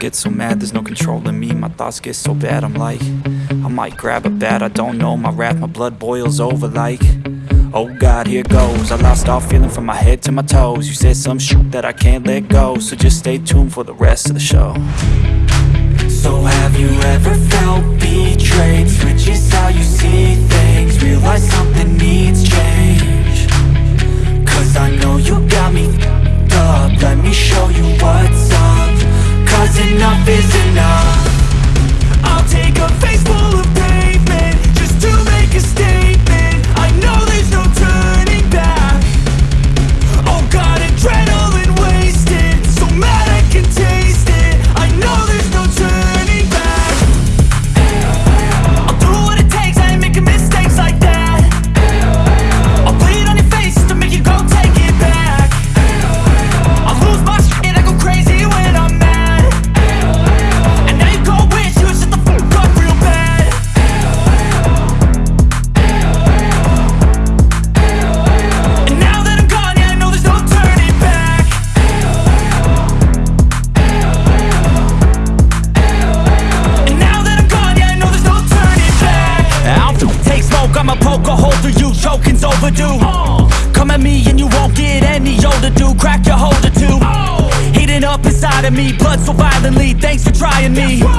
get so mad, there's no control in me. My thoughts get so bad, I'm like I might grab a bat, I don't know My wrath, my blood boils over like Oh God, here goes. I lost all feeling from my head to my toes. You said some shit that I can't let go So just stay tuned for the rest of the show. So have you ever felt betrayed? Switches how you see things. Realize something needs change. Cause I know you got me up. Let me show you what's up Cause enough is enough me.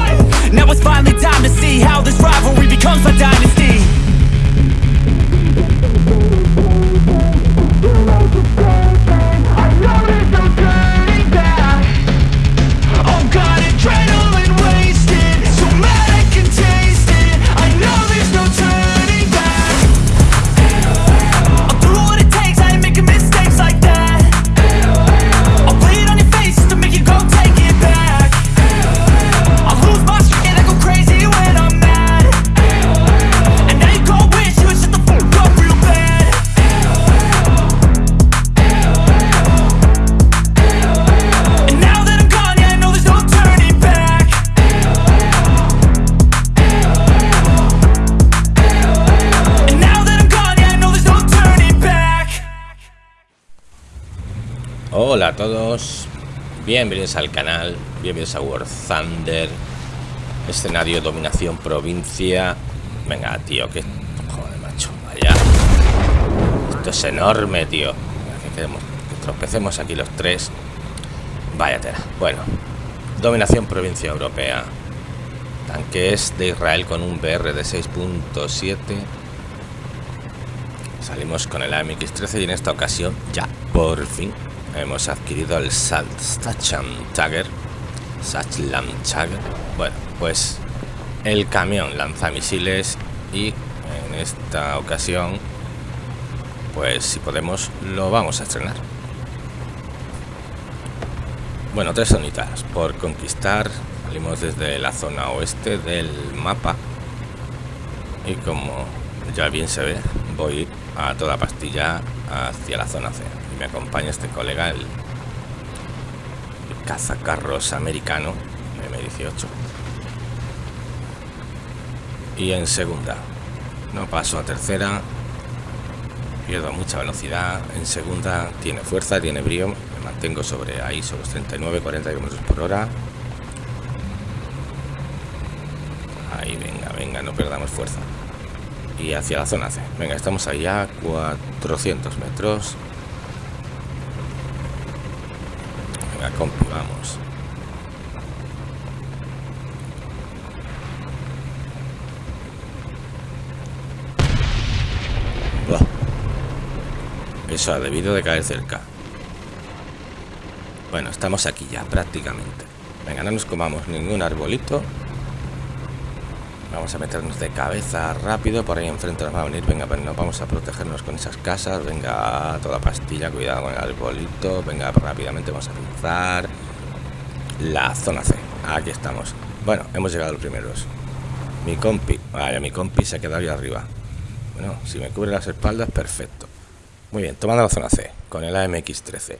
Todos, bienvenidos al canal, bienvenidos a War Thunder, escenario dominación provincia. Venga, tío, que joder, macho, vaya. Esto es enorme, tío. Que, queremos, que tropecemos aquí los tres. Vaya tela. Bueno, dominación provincia europea. Tanques de Israel con un BR de 6.7. Salimos con el AMX-13 y en esta ocasión ya por fin hemos adquirido el Sachlam Tiger. Sachlam Tiger. Bueno, pues el camión lanzamisiles y en esta ocasión pues si podemos lo vamos a estrenar. Bueno, tres zonitas por conquistar. Salimos desde la zona oeste del mapa y como ya bien se ve voy a toda pastilla hacia la zona C me acompaña este colega el, cazacarros americano M18 y en segunda no paso a tercera pierdo mucha velocidad en segunda tiene fuerza tiene brío me mantengo sobre ahí sobre los 39 40 km por hora ahí venga venga no perdamos fuerza y hacia la zona C. Venga, estamos ahí a 400 metros. Buah. Eso ha debido de caer cerca. Bueno, estamos aquí ya prácticamente. Venga, no nos comamos ningún arbolito. Vamos a meternos de cabeza rápido. Por ahí enfrente nos va a venir. Venga, pues nos vamos a protegernos con esas casas. Venga, toda pastilla. Cuidado con el arbolito. Venga, rápidamente vamos a cruzar la zona C. Aquí estamos. Bueno, hemos llegado los primeros. Mi compi. Vaya, mi compi se ha quedado ahí arriba. Bueno, si me cubre las espaldas, perfecto. Muy bien, tomando la zona C con el AMX-13.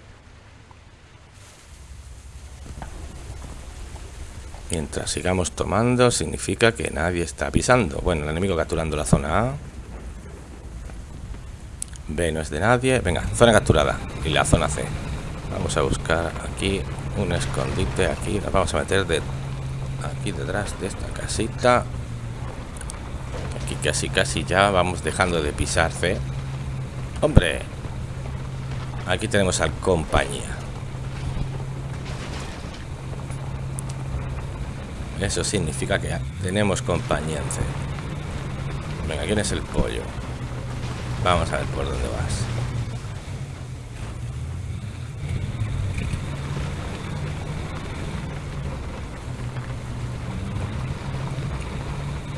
Mientras sigamos tomando, significa que nadie está pisando. Bueno, el enemigo capturando la zona A. B no es de nadie. Venga, zona capturada. Y la zona C. Vamos a buscar aquí un escondite aquí. Nos vamos a meter de aquí detrás de esta casita. Aquí casi, casi ya vamos dejando de pisar C. ¡Hombre! Aquí tenemos al compañía. Eso significa que tenemos compañía en C. Venga, ¿quién es el pollo? Vamos a ver por dónde vas.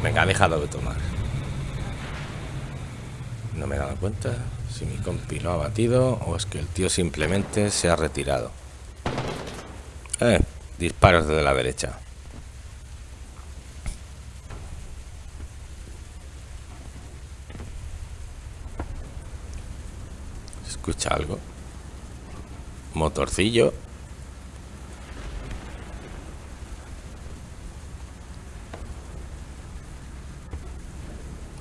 Venga, ha dejado de tomar. No me he dado cuenta si mi compi lo ha batido o es que el tío simplemente se ha retirado. Eh, disparos desde la derecha. ¿Se escucha algo? Motorcillo.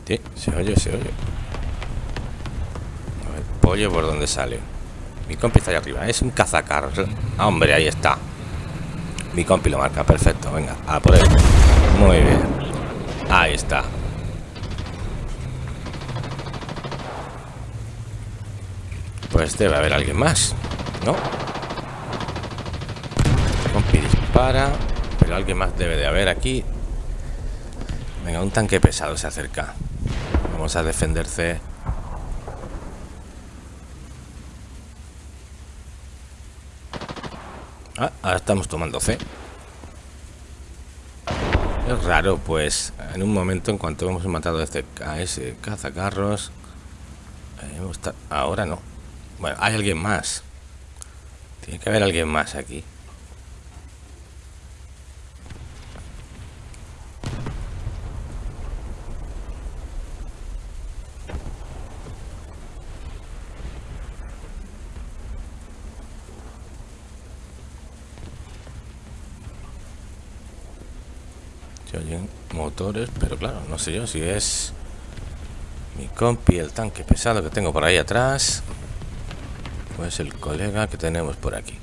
Sí, se oye, se oye. A pollo por dónde sale. Mi compi está ahí arriba. Es un cazacarros. Ah, hombre, ahí está. Mi compi lo marca. Perfecto. Venga, a por. Muy bien. Ahí está. Pues debe haber alguien más. ¿No? Compi dispara. Pero alguien más debe de haber aquí. Venga, un tanque pesado se acerca. Vamos a defenderse. Ah, ahora estamos tomando C. Es raro, pues, en un momento, en cuanto hemos matado a este a ese cazacarros, eh, ahora no. Bueno, hay alguien más. Tiene que haber alguien más aquí. Se oyen motores, pero claro, no sé yo si es mi compi, el tanque pesado que tengo por ahí atrás. O es el colega que tenemos por aquí.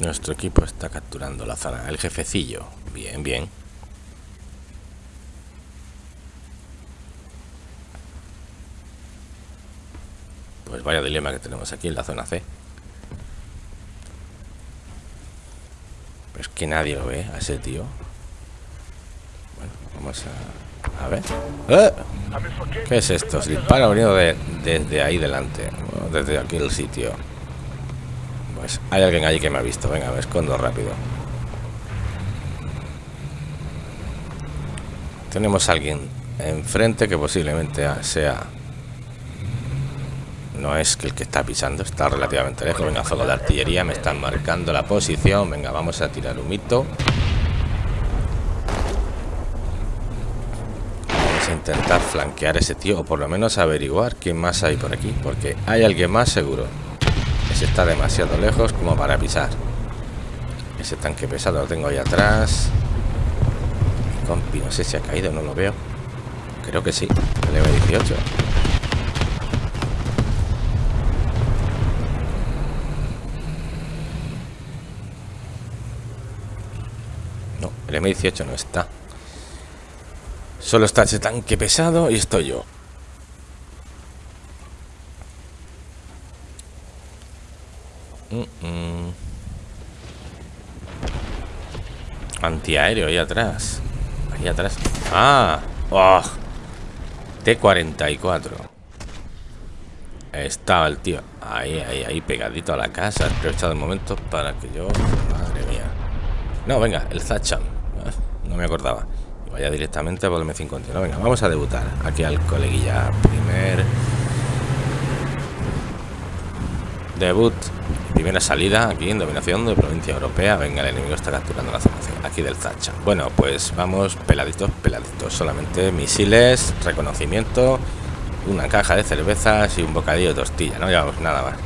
Nuestro equipo está capturando la zona. El jefecillo. Bien, bien. Pues vaya dilema que tenemos aquí en la zona C. Pues que nadie lo ve a ese tío. A... Ver. ¡Eh! ¿Qué es esto? Se dispara venido de, desde ahí delante. Desde aquí el sitio. Pues hay alguien allí que me ha visto. Venga, me escondo rápido. Tenemos a alguien enfrente que posiblemente sea... No es que el que está pisando, está relativamente lejos. Venga, fuego de artillería, me están marcando la posición. Venga, vamos a tirar un mito. Vamos a intentar flanquear ese tío, o por lo menos averiguar quién más hay por aquí, porque hay alguien más seguro. Ese está demasiado lejos como para pisar. Ese tanque pesado lo tengo ahí atrás. Mi compi, no sé si ha caído, no lo veo. Creo que sí, el M18. No, el M18 no está. Solo está ese tanque pesado y estoy yo. Mm, mm. Antiaéreo ahí atrás. Ahí atrás. Ah, oh. T-44. Estaba el tío ahí, ahí, ahí, pegadito a la casa. He aprovechado el momento para que yo. Madre mía. No, venga, el Zachan. Ah, No me acordaba. Y vaya directamente por el M51. Venga, vamos a debutar aquí al coleguilla. Primer. Debut. Primera salida aquí en dominación de provincia europea. Venga, el enemigo está capturando la zona aquí del Zachan. Bueno, pues vamos peladitos, peladitos. Solamente misiles, reconocimiento, una caja de cervezas y un bocadillo de tortilla. No llevamos nada más.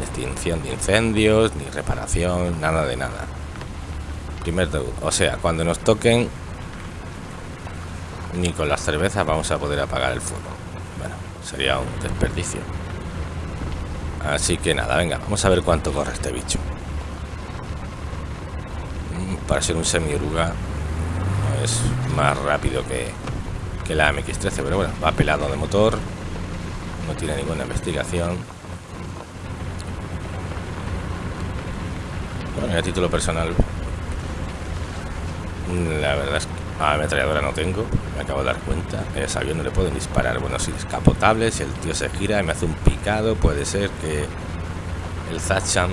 Extinción de incendios, ni reparación, nada de nada. Primer debut. O sea, cuando nos toquen ni con las cervezas vamos a poder apagar el fuego. Bueno, sería un desperdicio. Así que nada, venga, vamos a ver cuánto corre este bicho. Mm, para ser un semi-oruga es más rápido que, que la MX-13, pero bueno, va pelado de motor, no tiene ninguna investigación. Bueno, a título personal, la verdad es que a ametralladora no tengo, me acabo de dar cuenta. Ese avión no le pueden disparar. Bueno, si es capotable, si el tío se gira y me hace un picado, puede ser que el Zachan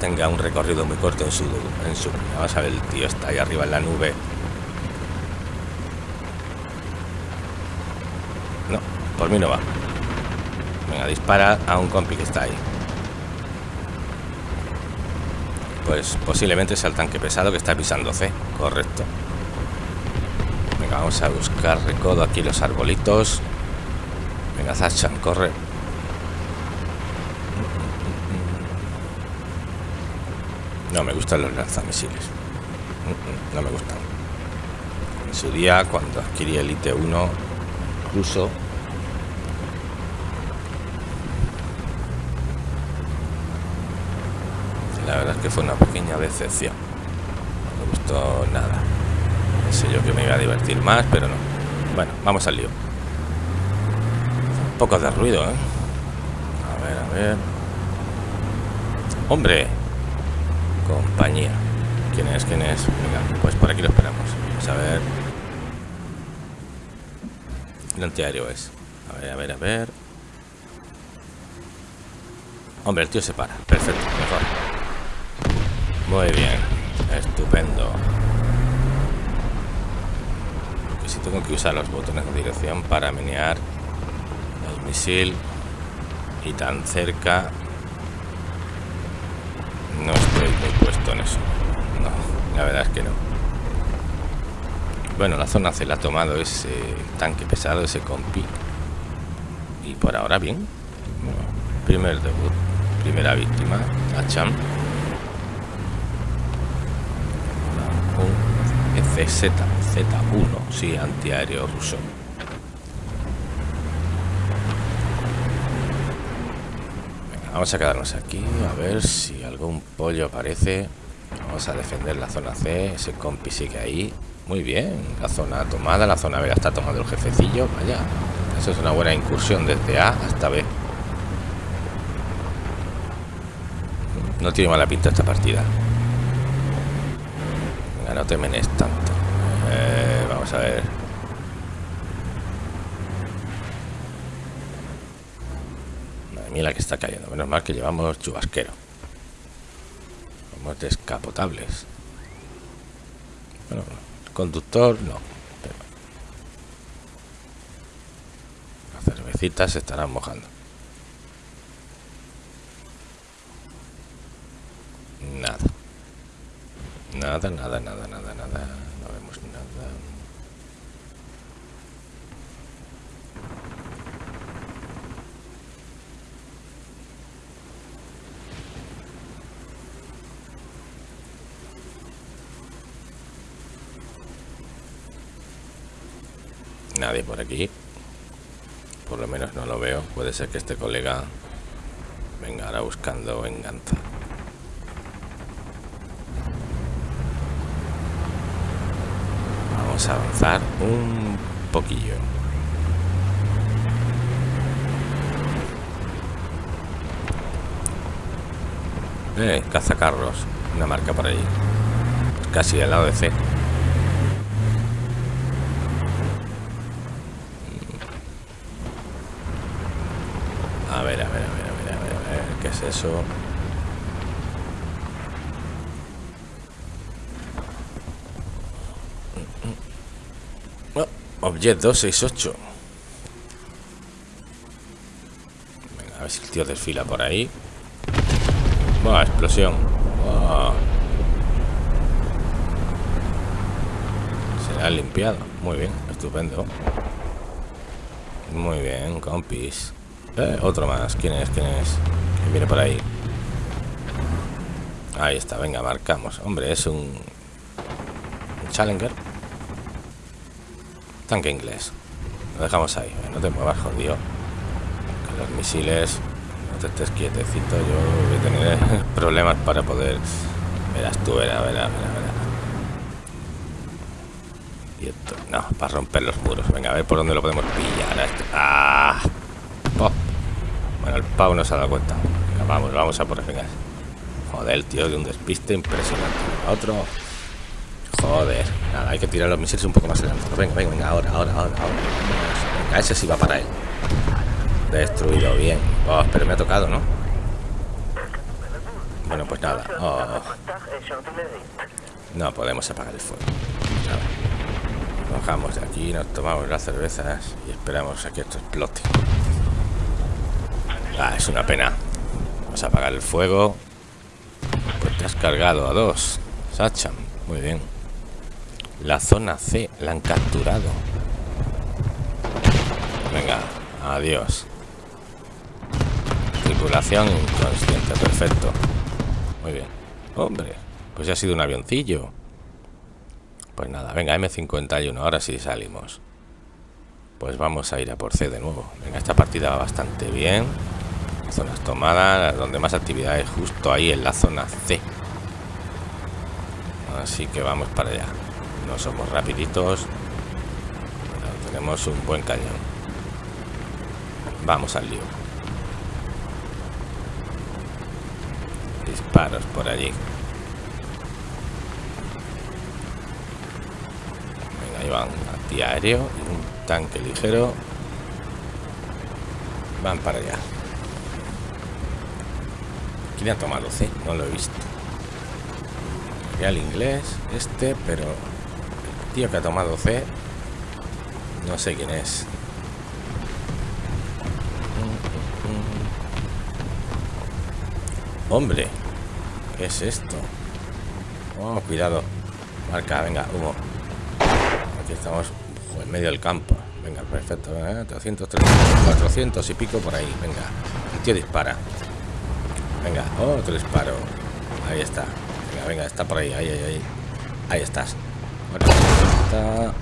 tenga un recorrido muy corto en su en su vamos a ver el tío está ahí arriba en la nube. No por mí no va. Venga dispara a un compi que está ahí. Pues posiblemente sea el tanque pesado que está pisando C correcto vamos a buscar recodo aquí los arbolitos venga Zachan corre No me gustan los lanzamisiles. No me gustan. En su día, cuando adquirí el IT-1 ruso, la verdad es que fue una pequeña decepción. No me gustó nada. Pensé yo que me iba a divertir más, pero no. Bueno, vamos al lío. Un poco de ruido, ¿eh? A ver, a ver. ¡Hombre! compañía. ¿Quién es? ¿Quién es? Venga, pues por aquí lo esperamos. Vamos a ver. El antiaéreo es. A ver, a ver, a ver. Hombre, el tío se para. Perfecto, mejor. Muy bien. Estupendo. Porque si tengo que usar los botones de dirección para menear el misil y tan cerca no estoy muy puesto en eso. No, la verdad es que no. Bueno, la zona C la ha tomado ese tanque pesado, ese compi. Y por ahora bien. primer debut, primera víctima, Acham. Un ECZ, Z1, sí, antiaéreo ruso. Vamos a quedarnos aquí a ver si algún pollo aparece. Vamos a defender la zona C. Ese compi sigue ahí. Muy bien. La zona tomada. La zona B está tomando el jefecillo. Vaya. Eso es una buena incursión desde A hasta B. No tiene mala pinta esta partida. Venga, no te menes vamos a ver. la que está cayendo. Menos mal que llevamos chubasquero. Somos descapotables. Bueno, conductor no. las cervecitas se estarán mojando. Nada. Nada, nada, nada, nada, nada. Nadie por aquí. Por lo menos no lo veo. Puede ser que este colega venga ahora buscando venganza. Vamos a avanzar un poquillo. Eh, cazacarros. Una marca por ahí. Casi al lado de C. eso. Oh, Object 268. Venga, a ver si el tío desfila por ahí. Buah, explosión. Se ha limpiado. Muy bien, estupendo. Muy bien, compis. Eh, otro más. ¿Quién es? ¿Quién es? Viene por ahí. Ahí está, venga, marcamos. Hombre, es un, Challenger. Tanque inglés. Lo dejamos ahí. No te muevas, jodido. Que los misiles... No te estés quietecito. Yo voy a tener problemas para poder... Verás tú, verás, verás, verás. Y esto... No, para romper los muros. Venga, a ver por dónde lo podemos pillar. Este. ¡Ah! Bueno, el pavo no se ha dado cuenta. Vamos, vamos a por venga. Joder, tío, de un despiste impresionante. Otro. Joder. Nada, hay que tirar los misiles un poco más adelante. Venga, venga, venga, ahora, ahora, ahora, ahora. Venga, ese sí va para él. Destruido, bien. Oh, pero me ha tocado, ¿no? Bueno, pues nada. Oh. No podemos apagar el fuego. Bajamos de aquí, nos tomamos las cervezas y esperamos a que esto explote. Ah, es una pena. Vamos a apagar el fuego. Pues te has cargado a dos. Sachan. Muy bien. La zona C la han capturado. Venga, adiós. Tripulación inconsciente, perfecto. Muy bien. Hombre, pues ya ha sido un avioncillo. Pues nada, venga, M51, ahora sí salimos. Pues vamos a ir a por C de nuevo. Venga, esta partida va bastante bien. Zonas tomadas, donde más actividad es justo ahí en la zona C. Así que vamos para allá. No somos rapiditos. Pero tenemos un buen cañón. Vamos al lío. Disparos por allí. Ahí van antiaéreo y un tanque ligero. Van para allá. ¿Quién ha tomado C? No lo he visto. el inglés, este, pero el tío que ha tomado C, no sé quién es. Hombre, ¿qué es esto? Oh, cuidado. Marca, venga, humo estamos en medio del campo. Venga, perfecto. 300, 400 y pico por ahí. Venga, el tío dispara. Venga, otro disparo. Ahí está. Venga, venga, está por ahí. Ahí, ahí, ahí. Ahí estás. está.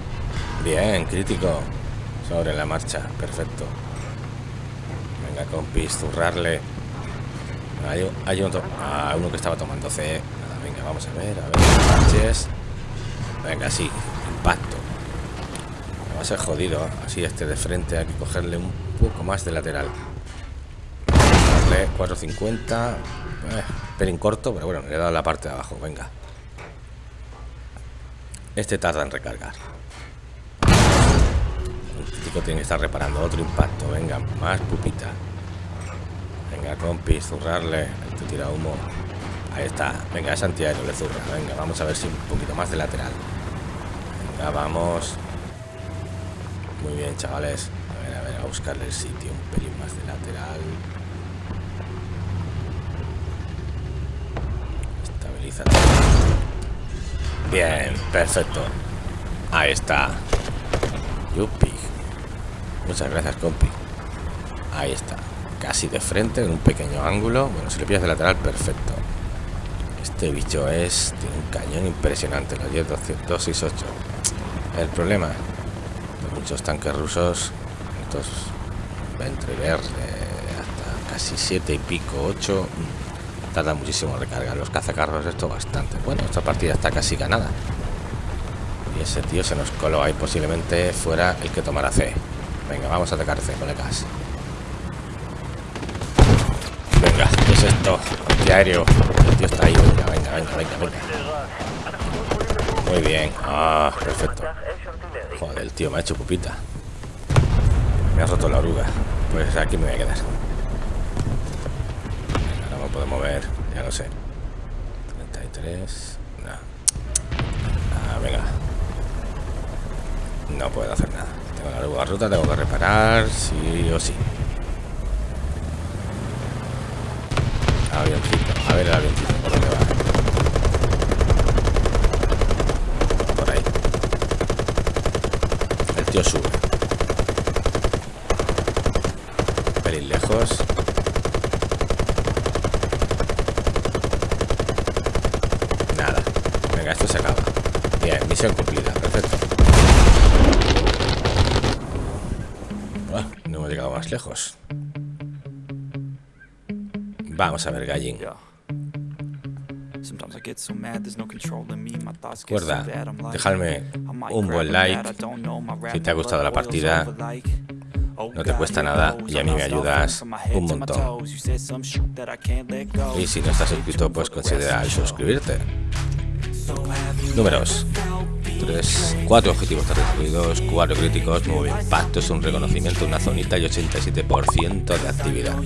Bien, crítico. Sobre la marcha. Perfecto. Venga, compis, zurrarle. Hay, hay otro. Ah, uno que estaba tomando C. venga, vamos a ver. A ver, Venga, sí. Impacto va a ser jodido así este de frente hay que cogerle un poco más de lateral 450 eh, pelín corto pero bueno le he dado la parte de abajo venga este tarda en recargar el chico tiene que estar reparando otro impacto venga más pupita venga compis zurrarle este tira humo ahí está venga es antiaéreo le zurra venga vamos a ver si un poquito más de lateral venga vamos muy bien, chavales. A ver, a ver, a buscarle el sitio. Un pelín más de lateral. Bien, perfecto. Ahí está. Yupi. Muchas gracias, compi. Ahí está. Casi de frente, en un pequeño ángulo. Bueno, si le pillas de lateral, perfecto. Este bicho es... Tiene un cañón impresionante, los 10 268. El problema muchos tanques rusos, estos entre ver hasta casi 7 y pico, 8, tarda muchísimo recargar. Los cazacarros esto bastante. Bueno, esta partida está casi ganada. Y ese tío se nos coló ahí, posiblemente fuera el que tomara C. Venga, vamos a atacar C, colegas. Venga, ¿qué es esto? Antiaéreo. El tío está ahí. Venga, venga, venga, venga, venga. Muy bien. Ah, perfecto. Joder, el tío me ha hecho pupita. Me ha roto la oruga. Pues aquí me voy a quedar. Puedo mover, ya lo sé. 33. No. Ah, venga. No puedo hacer nada. Tengo la rota, tengo que reparar, sí o sí. Avioncito. A ver el avioncito, por dónde va. sube. Pelín lejos. Nada. Venga, esto se acaba. Bien, misión cumplida. Perfecto. llegado más lejos. Vamos a ver, gallín. Recuerda, dejarme un buen like si te ha gustado la partida. No te cuesta nada y a mí me ayudas un montón. Y si no estás suscrito, pues considera suscribirte. Números. 3, 4 objetivos territorios, 4 críticos, 9 impactos, un reconocimiento, una zonita y 87% de actividad.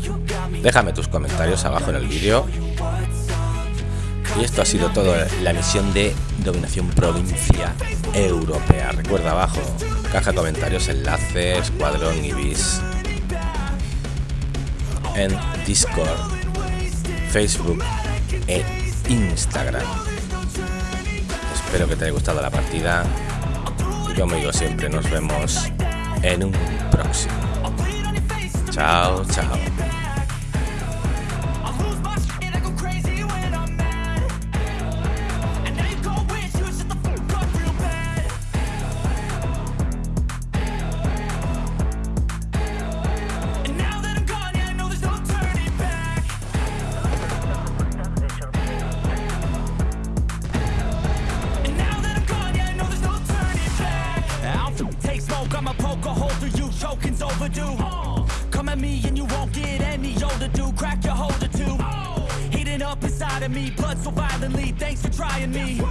Déjame tus comentarios abajo en el vídeo y esto ha sido todo la misión de dominación provincia europea. Recuerda abajo, caja de comentarios, enlaces, escuadrón Ibis. En Discord, Facebook e Instagram. Espero que te haya gustado la partida. Y como digo siempre, nos vemos en un próximo. Chao, chao. Me.